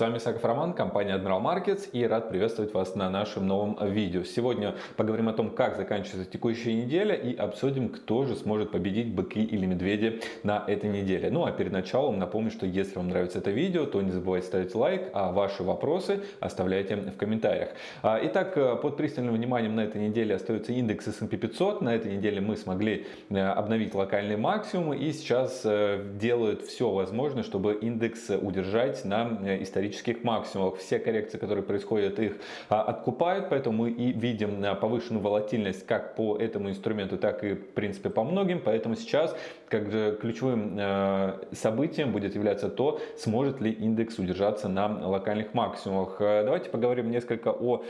С вами Саков Роман, компания Admiral Markets и рад приветствовать вас на нашем новом видео. Сегодня поговорим о том, как заканчивается текущая неделя и обсудим, кто же сможет победить быки или медведи на этой неделе. Ну а перед началом напомню, что если вам нравится это видео, то не забывайте ставить лайк, а ваши вопросы оставляйте в комментариях. А, итак, под пристальным вниманием на этой неделе остается индекс S&P 500. На этой неделе мы смогли э, обновить локальные максимумы и сейчас э, делают все возможное, чтобы индекс удержать на э, исторических максимумах. Все коррекции, которые происходят, их а, откупают, поэтому мы и видим э, повышенную волатильность как по этому инструменту, так и в принципе по многим. Поэтому сейчас как же ключевым э, событием будет являться то, сможет ли индекс удержаться на локальных максимумах. Давайте поговорим несколько о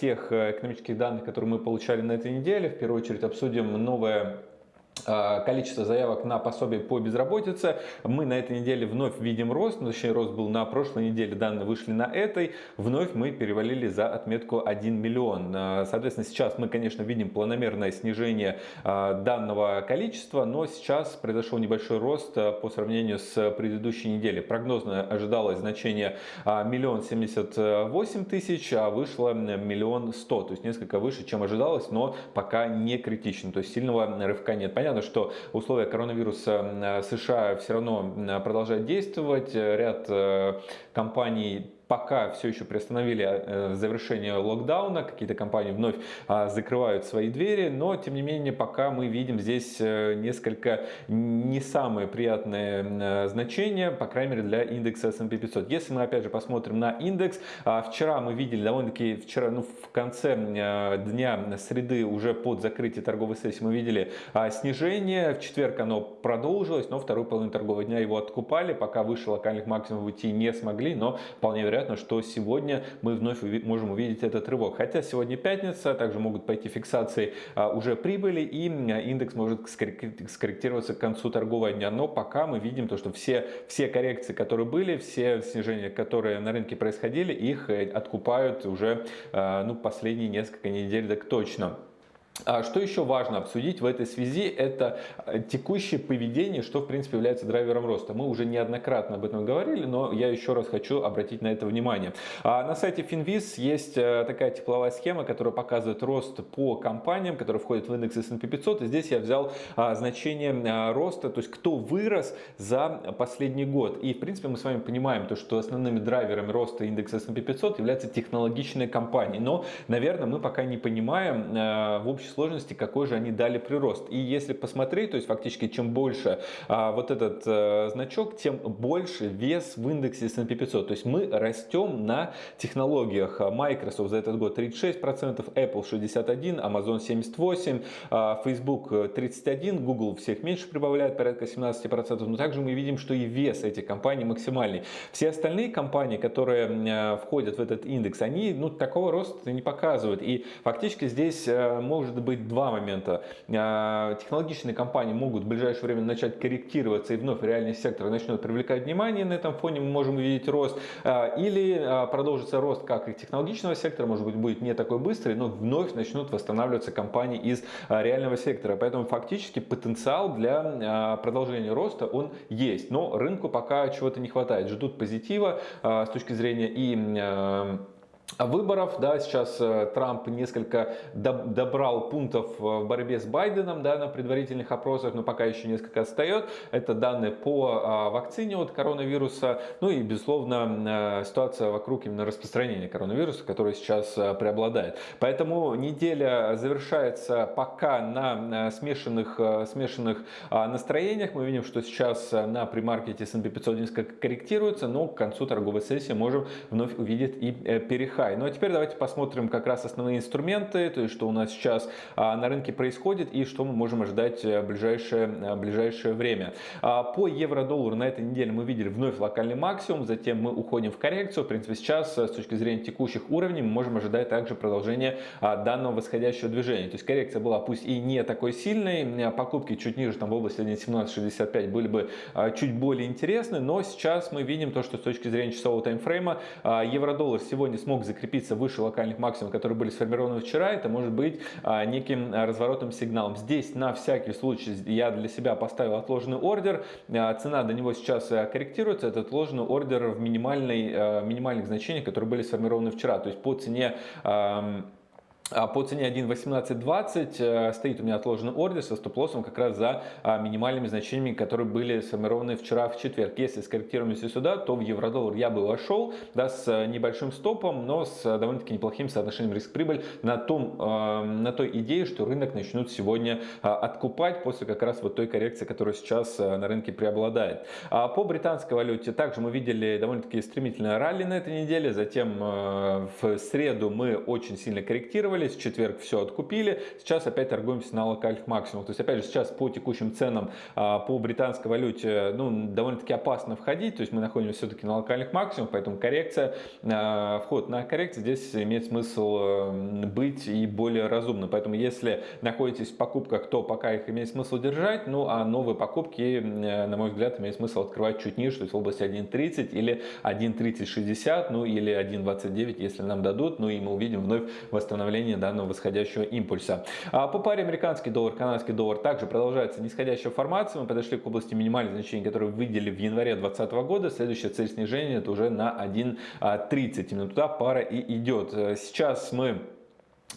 тех экономических данных, которые мы получали на этой неделе. В первую очередь обсудим новое а, количество заявок на пособие по безработице. Мы на этой неделе вновь видим рост, ну, точнее рост был на прошлой неделе, данные вышли на этой. Вновь мы перевалили за отметку 1 миллион. А, соответственно, сейчас мы, конечно, видим планомерное снижение а, данного количества, но сейчас произошел небольшой рост по сравнению с предыдущей неделей. Прогнозно ожидалось значение миллион семьдесят восемь тысяч, а вышло миллион сто, то есть несколько выше, чем ожидалось, но пока не критично, то есть сильного рывка нет. Понятно, Понятно, что условия коронавируса США все равно продолжают действовать. Ряд э, компаний пока все еще приостановили э, завершение локдауна, какие-то компании вновь а, закрывают свои двери, но тем не менее пока мы видим здесь э, несколько не самые приятные э, значения, по крайней мере для индекса S&P 500. Если мы опять же посмотрим на индекс, а, вчера мы видели довольно-таки вчера, ну в конце дня среды уже под закрытие торговой сессии мы видели а, снижение, в четверг оно продолжилось, но вторую половину торгового дня его откупали, пока выше локальных максимумов уйти не смогли, но вполне вероятно вероятно, что сегодня мы вновь можем увидеть этот рывок. Хотя сегодня пятница, также могут пойти фиксации а, уже прибыли и индекс может скорректироваться к концу торгового дня. Но пока мы видим то, что все, все коррекции, которые были, все снижения, которые на рынке происходили, их э, откупают уже а, ну, последние несколько недель так точно. А что еще важно обсудить в этой связи, это э, текущее поведение, что в принципе является драйвером роста. Мы уже неоднократно об этом говорили, но я еще раз хочу обратить на это внимание. А на сайте Finviz есть э, такая тепловая схема, которая показывает рост по компаниям, которые входят в индекс S&P 500. И здесь я взял а, значение роста, то есть кто вырос за последний год. И в принципе мы с вами понимаем, то, что основными драйверами роста индекса S&P 500 являются технологичные компании. Но, наверное, мы пока не понимаем э, в общем общей сложности, какой же они дали прирост. И если посмотреть, то есть фактически чем больше а, вот этот а, значок, тем больше вес в индексе S&P 500. То есть мы растем на технологиях. Microsoft за этот год 36%, Apple 61%, Amazon 78%, а, Facebook 31%, Google всех меньше прибавляет, порядка 17%. Но также мы видим, что и вес этих компаний максимальный. Все остальные компании, которые а, входят в этот индекс, они ну, такого роста не показывают. И фактически здесь а, может может быть два момента. А, технологичные компании могут в ближайшее время начать корректироваться и вновь реальный сектор начнет привлекать внимание. На этом фоне мы можем увидеть рост. А, или а, продолжится рост как и технологичного сектора, может быть будет не такой быстрый, но вновь начнут восстанавливаться компании из реального сектора. Поэтому фактически потенциал для продолжения роста он есть. Но рынку пока чего-то не хватает. Ждут позитива с точки зрения и выборов, да, сейчас э, Трамп несколько добрал пунктов в борьбе с Байденом, да, на предварительных опросах, но пока еще несколько отстает. Это данные по а, вакцине от коронавируса, ну и, безусловно, э, ситуация вокруг именно распространения коронавируса, которая сейчас э, преобладает. Поэтому неделя завершается пока на смешанных, смешанных а, настроениях. Мы видим, что сейчас на примаркете S&P 500 несколько корректируется, но к концу торговой сессии можем вновь увидеть и переход high. Ну а теперь давайте посмотрим как раз основные инструменты, то есть что у нас сейчас а, на рынке происходит и что мы можем ожидать в э, ближайшее, в э, ближайшее время. А, по евро-доллару на этой неделе мы видели вновь локальный максимум, затем мы уходим в коррекцию. В принципе сейчас э, с точки зрения текущих уровней мы можем ожидать также продолжение а, данного восходящего движения. То есть коррекция была пусть и не такой сильной, покупки чуть ниже, там в области 1.1765 были бы чуть более интересны, но сейчас мы видим то, что с точки зрения часового таймфрейма евро-доллар сегодня смог закрепиться выше локальных максимумов, которые были сформированы вчера, это может быть неким разворотным сигналом. Здесь на всякий случай я для себя поставил отложенный ордер, цена до него сейчас корректируется, этот отложенный ордер в минимальной, минимальных значениях, которые были сформированы вчера, то есть по цене а по цене 1.1820 э, стоит у меня отложенный ордер со стоп-лоссом как раз за а, минимальными значениями, которые были сформированы вчера в четверг. Если скорректируемся сюда, то в евро-доллар я бы вошел да, с небольшим стопом, но с довольно-таки неплохим соотношением риск-прибыль на, том, э, на той идее, что рынок начнут сегодня а, откупать после как раз вот той коррекции, которая сейчас э, на рынке преобладает. По британской валюте также мы видели довольно-таки стремительное ралли на этой неделе, затем в среду мы очень сильно корректировали, корректировались, в четверг все откупили, сейчас опять торгуемся на локальных максимумах. То есть, опять же, сейчас по текущим ценам а, по британской валюте ну, довольно-таки опасно входить, то есть мы находимся все-таки на локальных максимумах, поэтому коррекция, а, вход на коррекцию здесь имеет смысл э, быть и более разумным. Поэтому если находитесь в покупках, то пока их имеет смысл держать, ну а новые покупки, э, на мой взгляд, имеет смысл открывать чуть ниже, то есть в области 1.30 или 1.3060, ну или 1.29, если нам дадут, ну и мы увидим вновь восстановление снижение данного восходящего импульса. А по паре американский доллар, канадский доллар также продолжается нисходящая формация. Мы подошли к области минимальных значений, которые видели в январе 2020 года. Следующая цель снижения это уже на 1.30. Именно туда пара и идет. Сейчас мы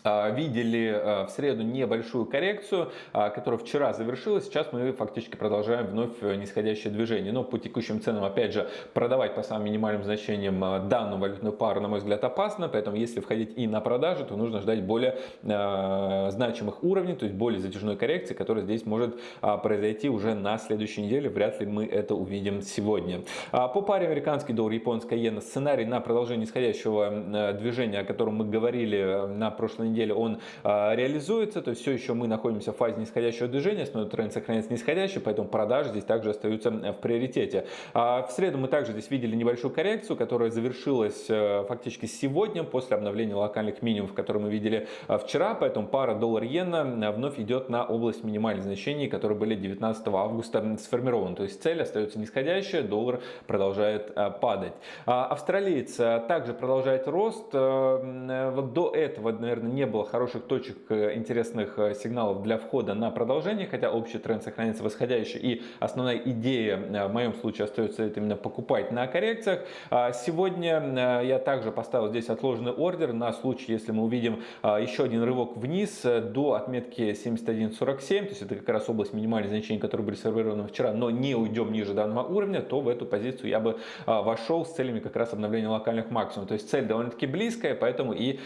видели а, в среду небольшую коррекцию, а, которая вчера завершилась. Сейчас мы фактически продолжаем вновь э, нисходящее движение. Но по текущим ценам, опять же, продавать по самым минимальным значениям данную валютную пару, на мой взгляд, опасно. Поэтому, если входить и на продажу, то нужно ждать более значимых уровней, то есть более затяжной коррекции, которая здесь может произойти уже на следующей неделе. Вряд ли мы это увидим сегодня. По паре американский доллар, японская иена, сценарий на продолжение нисходящего движения, о котором мы говорили э, на прошлой неделе он а, реализуется, то есть все еще мы находимся в фазе нисходящего движения, основной тренд сохраняется нисходящий, поэтому продажи здесь также остаются в приоритете. А в среду мы также здесь видели небольшую коррекцию, которая завершилась э, фактически сегодня после обновления локальных минимумов, которые мы видели а, вчера, поэтому пара доллар-иена вновь идет на область минимальных значений, которые были 19 августа сформированы. То есть цель остается нисходящая, доллар продолжает а, падать. Австралиец также продолжает рост. Э, вот до этого, наверное, не было хороших точек э, интересных э, сигналов для входа на продолжение, хотя общий тренд сохраняется восходящий и основная идея э, в моем случае остается это именно покупать на коррекциях. А сегодня я также поставил здесь отложенный ордер на случай, если мы увидим еще один рывок вниз до отметки 71.47, то есть это как раз область минимальных значений, которые были сформированы вчера, но не уйдем ниже данного уровня, то в эту позицию я бы вошел с целями как раз обновления локальных максимумов. То есть цель довольно-таки близкая, поэтому и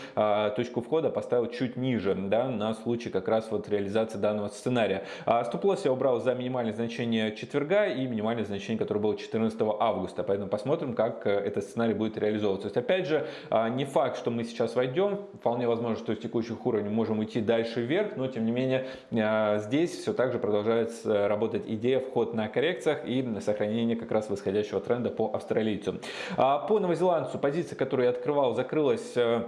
точку входа поставил чуть ниже, да, на случай как раз вот реализации данного сценария. А стоп-лосс я убрал за минимальное значение четверга и минимальное значение, которое было 14 августа. Поэтому посмотрим, как э, этот сценарий будет реализовываться. То есть, опять же, а, не факт, что мы сейчас войдем. Вполне возможно, что с текущих уровней можем уйти дальше вверх, но тем не менее а, здесь все так же продолжает работать идея вход на коррекциях и сохранение как раз восходящего тренда по австралийцу. А, по новозеландцу позиция, которую я открывал, закрылась э,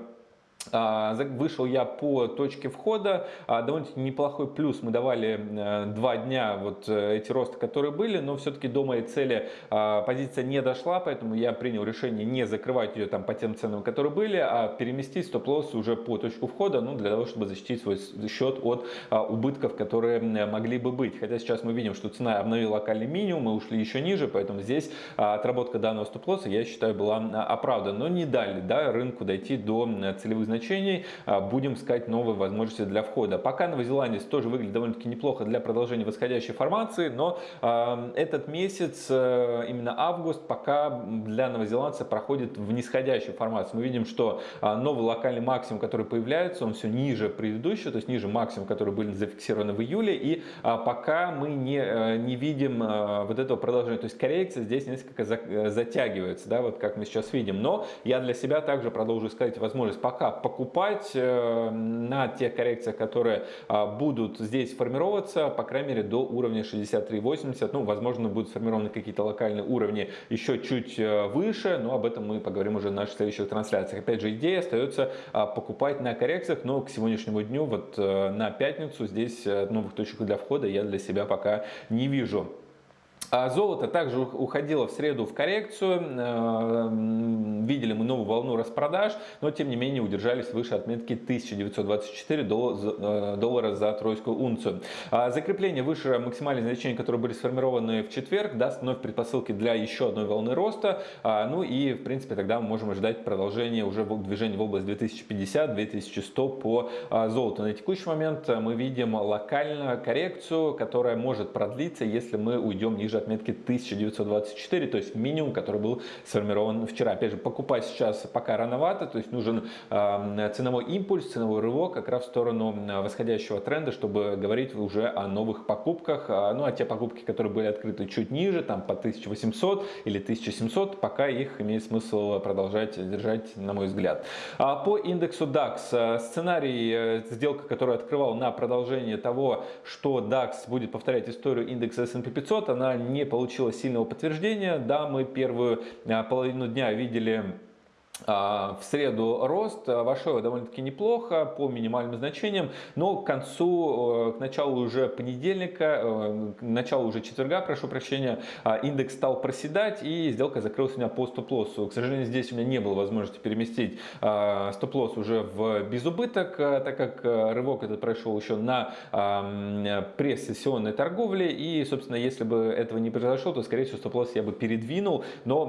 вышел я по точке входа, а, довольно-таки неплохой плюс. Мы давали э, два дня вот э, эти росты, которые были, но все-таки до моей цели а, позиция не дошла, поэтому я принял решение не закрывать ее там по тем ценам, которые были, а переместить стоп-лосс уже по точку входа, ну для того, чтобы защитить свой счет от убытков, которые могли бы быть. Хотя сейчас мы видим, что цена обновила локальный минимум, мы ушли еще ниже, поэтому здесь отработка данного стоп-лосса, я считаю, была оправдана, но не дали да, рынку дойти до целевых значений значений, а, будем искать новые возможности для входа. Пока новозеландец тоже выглядит довольно-таки неплохо для продолжения восходящей формации, но а, этот месяц, э, именно август, пока для новозеландца проходит в нисходящей формации. Мы видим, что а, новый локальный максимум, который появляется, он все ниже предыдущего, то есть ниже максимум, который были зафиксированы в июле, и пока мы не, не видим вот этого продолжения, то есть коррекция здесь несколько затягивается, да, вот как мы сейчас видим, но я для себя также продолжу искать возможность пока покупать э, на тех коррекциях, которые а, будут здесь формироваться, по крайней мере, до уровня 63.80. Ну, возможно, будут сформированы какие-то локальные уровни еще чуть э, выше, но об этом мы поговорим уже в наших следующих трансляциях. Опять же, идея остается а, покупать на коррекциях, но к сегодняшнему дню, вот э, на пятницу, здесь новых точек для входа я для себя пока не вижу. А золото также уходило в среду в коррекцию, э, видели мы новую волну распродаж, но тем не менее удержались выше отметки 1924 э, доллара за тройскую унцию. А закрепление выше максимальных значений, которые были сформированы в четверг, даст вновь предпосылки для еще одной волны роста. А, ну и в принципе тогда мы можем ожидать продолжения уже движения в область 2050-2100 по золоту. На текущий момент мы видим локальную коррекцию, которая может продлиться, если мы уйдем ниже отметки 1924, то есть минимум, который был сформирован вчера. Опять же, покупать сейчас пока рановато, то есть нужен э, ценовой импульс, ценовой рывок как раз в сторону восходящего тренда, чтобы говорить уже о новых покупках. А, ну а те покупки, которые были открыты чуть ниже, там по 1800 или 1700, пока их имеет смысл продолжать держать, на мой взгляд. А по индексу DAX э, сценарий, э, сделка, которую открывал на продолжение того, что DAX будет повторять историю индекса S&P 500, она не получила сильного подтверждения. Да, мы первую а, половину дня видели в среду рост а, вошел довольно-таки неплохо по минимальным значениям, но к концу, э, к началу уже понедельника, э, к началу уже четверга, прошу прощения, а, индекс стал проседать и сделка закрылась у меня по стоп-лоссу. К сожалению, здесь у меня не было возможности переместить стоп-лосс уже в безубыток, так как рывок этот прошел еще на пресс-сессионной торговле и, собственно, если бы этого не произошло, то, скорее всего, стоп-лосс я бы передвинул, но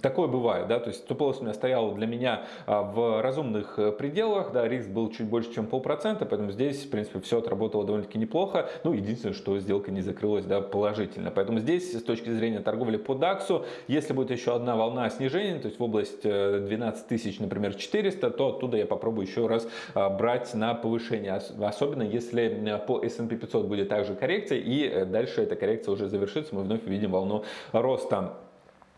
такое бывает да, то есть стоп-лосс у меня стоял для меня а, в разумных э, пределах, да, риск был чуть больше, чем полпроцента, поэтому здесь, в принципе, все отработало довольно-таки неплохо, ну, единственное, что сделка не закрылась, да, положительно, поэтому здесь, с точки зрения торговли по DAX, если будет еще одна волна снижения, то есть в область 12 э, тысяч, например, 400, то оттуда я попробую еще раз а, брать на повышение, особенно если по S&P 500 будет также коррекция, и э, дальше эта коррекция уже завершится, мы вновь увидим волну роста.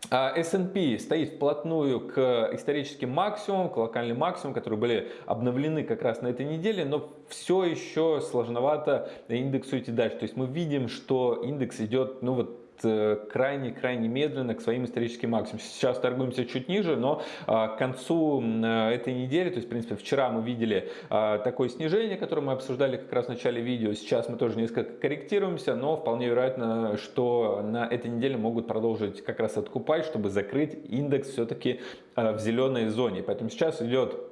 А S&P стоит вплотную к историческим максимумам, к локальным максимумам, которые были обновлены как раз на этой неделе, но все еще сложновато индексу идти дальше. То есть мы видим, что индекс идет, ну вот крайне-крайне медленно к своим историческим максимумам. Сейчас торгуемся чуть ниже, но а, к концу этой недели, то есть, в принципе, вчера мы видели а, такое снижение, которое мы обсуждали как раз в начале видео. Сейчас мы тоже несколько корректируемся, но вполне вероятно, что на этой неделе могут продолжить как раз откупать, чтобы закрыть индекс все-таки а, в зеленой зоне. Поэтому сейчас идет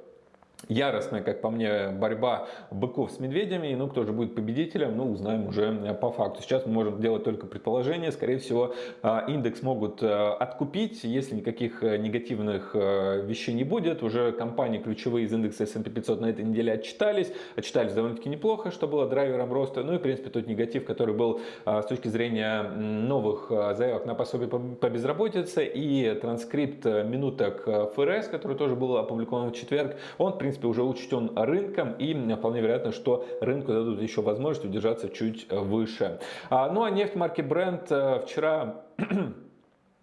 яростная, как по мне, борьба быков с медведями. Ну, кто же будет победителем, ну, узнаем уже э, по факту. Сейчас мы можем делать только предположение. Скорее всего, э, индекс могут э, откупить, если никаких негативных вещей не будет. Уже компании ключевые из индекса S&P 500 на этой неделе отчитались. Отчитались довольно-таки неплохо, что было драйвером роста. Ну и, в принципе, тот негатив, который был с точки зрения новых заявок на пособие по безработице и транскрипт минуток ФРС, который тоже был опубликован в четверг, он, в принципе, принципе, уже учтен рынком и вполне вероятно, что рынку дадут еще возможность удержаться чуть выше. А, ну а нефть марки Brent э, вчера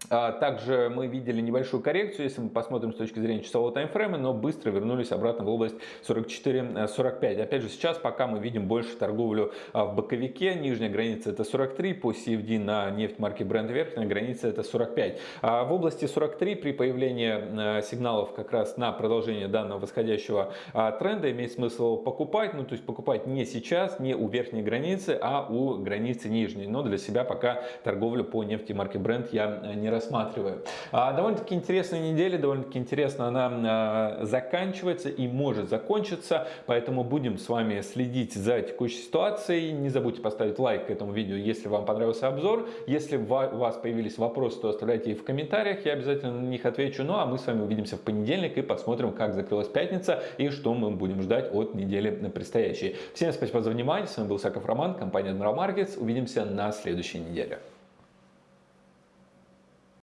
также мы видели небольшую коррекцию, если мы посмотрим с точки зрения часового таймфрейма, но быстро вернулись обратно в область 44-45. Опять же, сейчас пока мы видим больше торговлю а, в боковике. Нижняя граница это 43, по CFD на нефть марки Brent верхняя граница это 45. А в области 43 при появлении сигналов как раз на продолжение данного восходящего тренда имеет смысл покупать. Ну, то есть покупать не сейчас, не у верхней границы, а у границы нижней. Но для себя пока торговлю по нефти марки Brent я не не рассматриваю. А, довольно-таки интересная неделя, довольно-таки интересно она а, заканчивается и может закончиться, поэтому будем с вами следить за текущей ситуацией. Не забудьте поставить лайк этому видео, если вам понравился обзор. Если у вас появились вопросы, то оставляйте их в комментариях, я обязательно на них отвечу. Ну а мы с вами увидимся в понедельник и посмотрим, как закрылась пятница и что мы будем ждать от недели предстоящей. Всем спасибо за внимание, с вами был Саков Роман, компания Admiral Markets. Увидимся на следующей неделе.